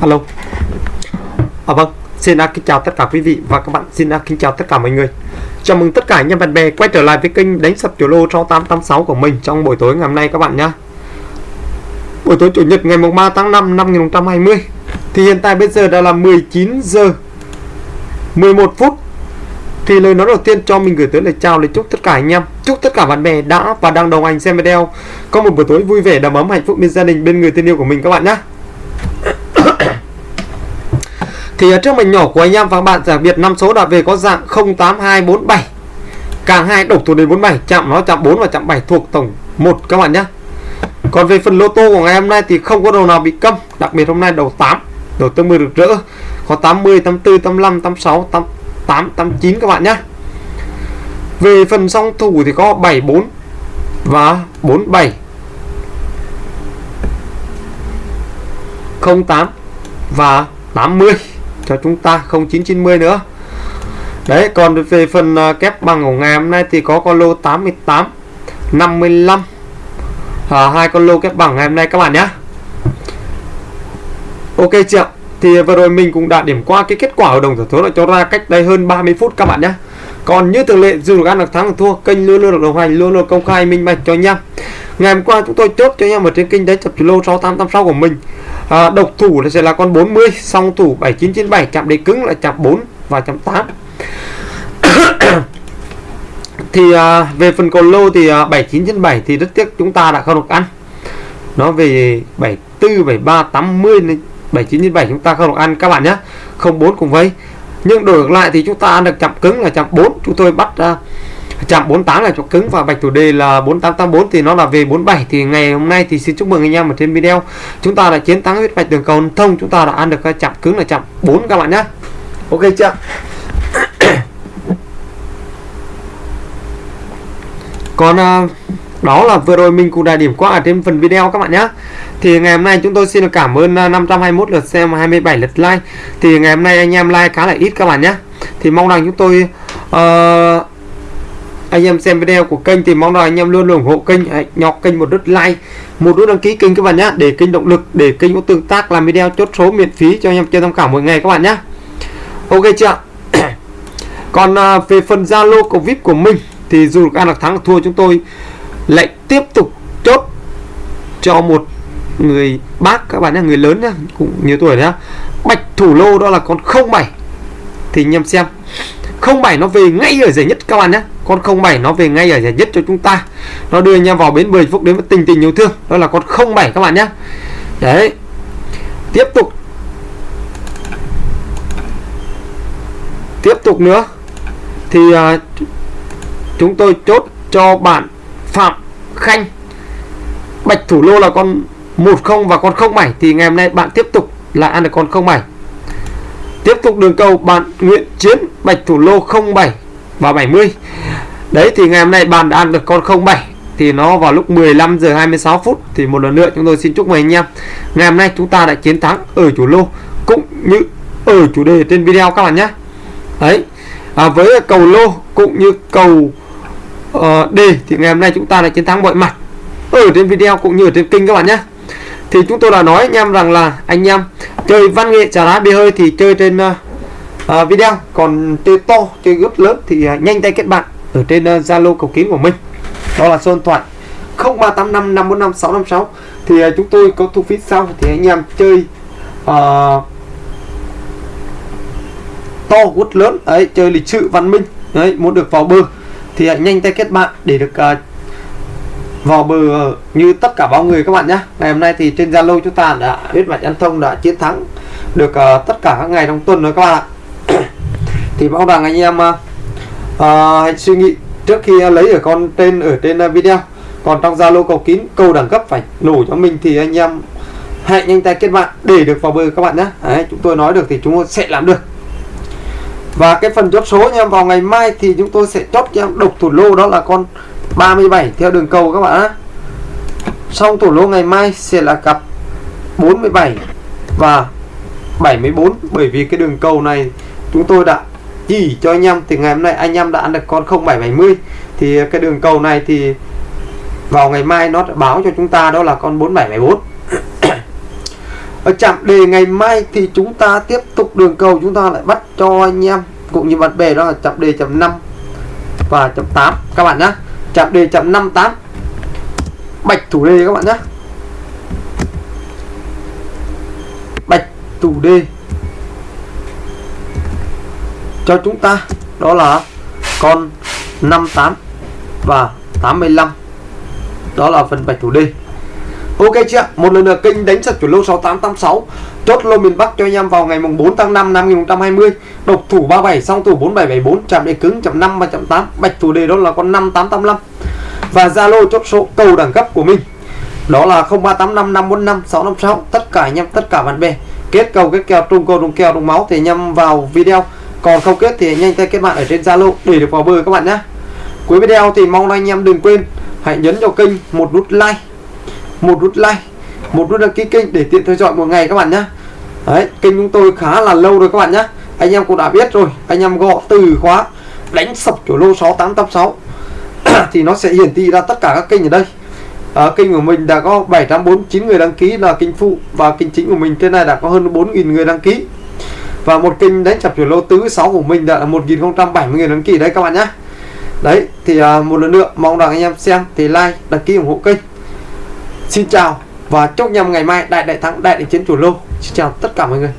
alo. À vâng xin kính chào tất cả quý vị và các bạn. Xin kính chào tất cả mọi người. Chào mừng tất cả anh em bạn bè quay trở lại với kênh đánh sập chủ lô cho 886 của mình trong buổi tối ngày hôm nay các bạn nhé buổi tối chủ nhật ngày 3 tháng 5 năm 2020 thì hiện tại bây giờ đã là 19 giờ 11 phút. Thì lời nói đầu tiên cho mình gửi tới lời chào, lời chúc tất cả anh em, chúc tất cả bạn bè đã và đang đồng hành xem video. Có một buổi tối vui vẻ, đầm ấm, hạnh phúc bên gia đình, bên người thân yêu của mình các bạn nhé thì ở trước mình nhỏ của anh em và các bạn đặc biệt năm số đã về có dạng 08247 càng hai độc thủ đề 47 chạm nó chạm 4 và chạm 7 thuộc tổng 1 các bạn nhé. Còn về phần lô tô của ngày hôm nay thì không có đầu nào bị câm, đặc biệt hôm nay đầu 8 đầu tương 10 được rỡ. Có 80 84 85 86 88 89 các bạn nhé. Về phần song thủ thì có 74 và 47 08 và 80 cho chúng ta 0990 nữa. Đấy còn về phần à, kép bằng của ngày hôm nay thì có con lô 88 55 à, hai con lô kép bằng ngày hôm nay các bạn nhé. Ok chưa thì vừa rồi mình cũng đã điểm qua cái kết quả ở đồng giải số đã cho ra cách đây hơn 30 phút các bạn nhé. Còn như thường lệ dù được ăn được thắng được thua kênh luôn luôn được đồng hành luôn luôn công khai minh bạch cho anh em. Ngày hôm qua chúng tôi chốt cho anh em ở trên kênh đấy chập lô 6886 của mình à, độc thủ là sẽ là con 40 song thủ 7997 chạm đế cứng là chạm 4 và chạm 8 thì à, về phần cầu lô thì à, 7997 thì rất tiếc chúng ta đã không được ăn. Nó về 74 73 80 7997 chúng ta không được ăn các bạn nhé. 04 cùng với. Nhưng đổi ngược lại thì chúng ta ăn được chạm cứng là chạm 4 chúng tôi bắt uh, chạm 48 là chạm cứng và bạch thủ đề là 4884 thì nó là về 47 thì ngày hôm nay thì xin chúc mừng anh em ở trên video. Chúng ta đã chiến thắng huyết bạch đường cầu thông. Chúng ta đã ăn được chạm cứng là chạm 4 các bạn nhé. Ok chưa còn uh, đó là vừa rồi mình cũng đã điểm qua ở trên phần video các bạn nhé. Thì ngày hôm nay chúng tôi xin được cảm ơn 521 à, lượt xem 27 lượt like. Thì ngày hôm nay anh em like khá là ít các bạn nhé. Thì mong rằng chúng tôi uh, anh em xem video của kênh thì mong rằng anh em luôn ủng hộ kênh nhọc kênh một nút like một nút đăng ký kênh các bạn nhé để kênh động lực để kênh có tương tác làm video chốt số miễn phí cho anh em chơi tham khảo mỗi ngày các bạn nhé ok chưa còn à, về phần zalo của vip của mình thì dù ăn được thắng được thua chúng tôi lại tiếp tục chốt cho một người bác các bạn nhé người lớn nhá cũng nhiều tuổi nhá. Bạch thủ lô đó là con 07 thì anh em xem 07 nó về ngay ở giải nhất các bạn nhé con 07 nó về ngay ở giải nhất cho chúng ta. Nó đưa anh em vào bến bơi phúc đến với tình tình yêu thương. Đó là con 07 các bạn nhé. Đấy. Tiếp tục. Tiếp tục nữa. Thì uh, chúng tôi chốt cho bạn Phạm Khanh. Bạch thủ lô là con 10 và con 07 thì ngày hôm nay bạn tiếp tục là ăn được con 07 tiếp tục đường cầu bạn Nguyễn Chiến Bạch thủ lô 07 và 70 đấy thì ngày hôm nay bạn đã ăn được con 07 thì nó vào lúc 15 giờ 26 phút. Thì một lần nữa chúng tôi xin chúc mừng anh em. Ngày hôm nay chúng ta đã chiến thắng ở chủ lô cũng như ở chủ đề trên video các bạn nhé. Đấy à, với cầu lô cũng như cầu ờ, uh, D thì ngày hôm nay chúng ta đã chiến thắng mọi mặt ở trên video cũng như ở trên kênh các bạn nhé. Thì chúng tôi đã nói anh em rằng là anh em chơi văn nghệ trà đá bia hơi thì chơi trên uh, à, video còn chơi to chơi gấp lớn thì à, nhanh tay kết bạn ở trên à, zalo uh, cầu kín của mình. Đó là số điện thoại 0385 545 656 thì à, chúng tôi có thu phí sau thì anh em chơi uh, to quất lớn. Ấy chơi lịch sự văn minh. Đấy muốn được vào bờ thì hãy nhanh tay kết bạn để được uh, vào bờ như tất cả bao người các bạn nhé ngày hôm nay thì trên Zalo chúng ta đã huyết mạch ăn thông đã chiến thắng được uh, tất cả các ngày trong tuần rồi các bạn ạ thì mong rằng anh em uh, hãy suy nghĩ trước khi lấy ở con tên ở trên à, video. Còn trong Zalo cầu kín câu đẳng cấp phải nổ cho mình thì anh em hãy nhanh tay kết bạn để được vào bờ các bạn nhé. Đấy, chúng tôi nói được thì chúng tôi sẽ làm được. Và cái phần chốt số nha vào ngày mai thì chúng tôi sẽ chốt cho em độc thủ lô đó là con 37 theo đường cầu các bạn xong thủ lô ngày mai sẽ là cặp 47 và 74 bởi vì cái đường cầu này chúng tôi đã chỉ cho anh em. Thì ngày hôm nay anh em đã ăn được con 0770 thì cái đường cầu này thì vào ngày mai nó báo cho chúng ta đó là con 4774 ở chạm đề ngày mai thì chúng ta tiếp tục đường cầu, chúng ta lại bắt cho anh em cũng như bạn bè đó là chạm đề chậm 5 và chậm 8 các bạn nhé chạm đề chậm 58 bạch thủ đề các bạn nhé bạch thủ đề cho chúng ta, đó là con 58 và 85 đó là phần bạch thủ đề Ok chưa Một lần nữa kênh đánh sập chủ lô 6886 Chốt lô miền Bắc cho anh em vào ngày mùng 4 tháng 5 năm 2020 Độc thủ 37 song thủ 4774 Chạm đề cứng chậm 5 và chậm 8 Bạch thủ đề đó là con 5885 Và Zalo chốt số cầu đẳng cấp của mình. Đó là 0385 545 656 Tất cả anh em, tất cả bạn bè, Kết cầu, kết kèo trung cầu trung kèo trung máu thì anh em vào video. Còn không kết thì nhanh tay kết bạn ở trên Zalo để được vào bờ các bạn nhé. Cuối video thì mong anh em đừng quên Hãy nhấn vào kênh một nút like một nút like một nút đăng ký kênh để tiện theo dõi một ngày các bạn nhé. Đấy kênh chúng tôi khá là lâu rồi các bạn nhé. Anh em cũng đã biết rồi anh em gõ từ khóa đánh sập chỗ lô 6886 thì nó sẽ hiển thị ra tất cả các kênh ở đây. À, kênh của mình đã có 749 người đăng ký là kênh phụ và kênh chính của mình trên này đã có hơn 4.000 người đăng ký và một kênh đánh chập chuyển lô tứ 6 của mình đã là 1070 nghìn đăng ký đấy các bạn nhé đấy thì à, một lần nữa mong rằng anh em xem thì like đăng ký ủng hộ kênh Xin chào và chúc nhầm ngày mai đại đại thắng đại đại chiến chủ lô. Xin chào tất cả mọi người.